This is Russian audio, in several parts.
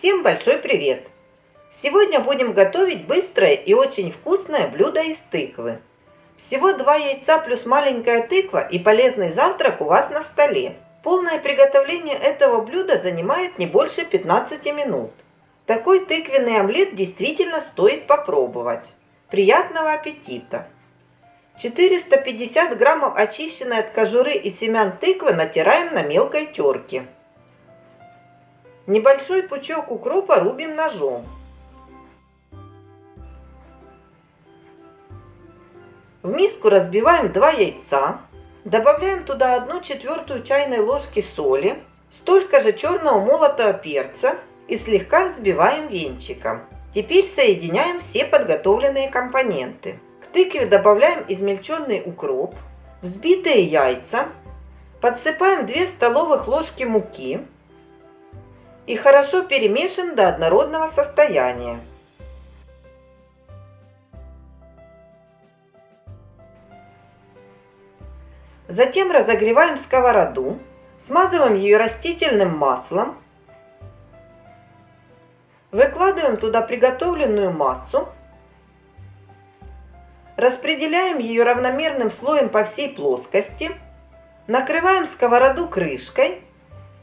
Всем большой привет! Сегодня будем готовить быстрое и очень вкусное блюдо из тыквы. Всего два яйца плюс маленькая тыква и полезный завтрак у вас на столе. Полное приготовление этого блюда занимает не больше 15 минут. Такой тыквенный омлет действительно стоит попробовать. Приятного аппетита! 450 граммов очищенной от кожуры и семян тыквы натираем на мелкой терке. Небольшой пучок укропа рубим ножом. В миску разбиваем 2 яйца. Добавляем туда 1 четвертую чайной ложки соли, столько же черного молотого перца и слегка взбиваем венчиком. Теперь соединяем все подготовленные компоненты. К тыкве добавляем измельченный укроп, взбитые яйца, подсыпаем 2 столовых ложки муки, и хорошо перемешиваем до однородного состояния. Затем разогреваем сковороду, смазываем ее растительным маслом, выкладываем туда приготовленную массу, распределяем ее равномерным слоем по всей плоскости, накрываем сковороду крышкой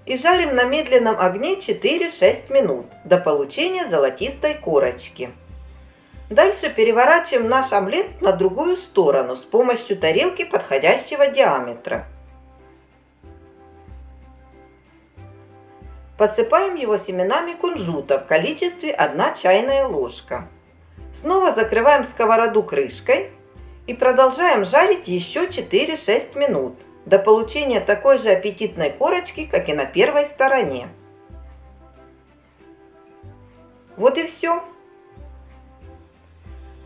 и жарим на медленном огне 4-6 минут до получения золотистой корочки. Дальше переворачиваем наш омлет на другую сторону с помощью тарелки подходящего диаметра. Посыпаем его семенами кунжута в количестве 1 чайная ложка. Снова закрываем сковороду крышкой и продолжаем жарить еще 4-6 минут до получения такой же аппетитной корочки, как и на первой стороне. Вот и все.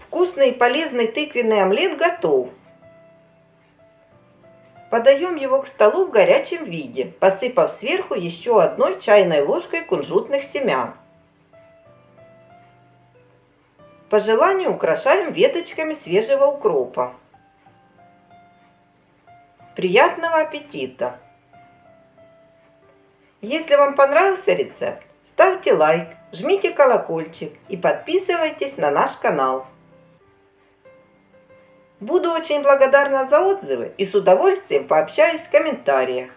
Вкусный и полезный тыквенный омлет готов. Подаем его к столу в горячем виде, посыпав сверху еще одной чайной ложкой кунжутных семян. По желанию украшаем веточками свежего укропа. Приятного аппетита! Если вам понравился рецепт, ставьте лайк, жмите колокольчик и подписывайтесь на наш канал. Буду очень благодарна за отзывы и с удовольствием пообщаюсь в комментариях.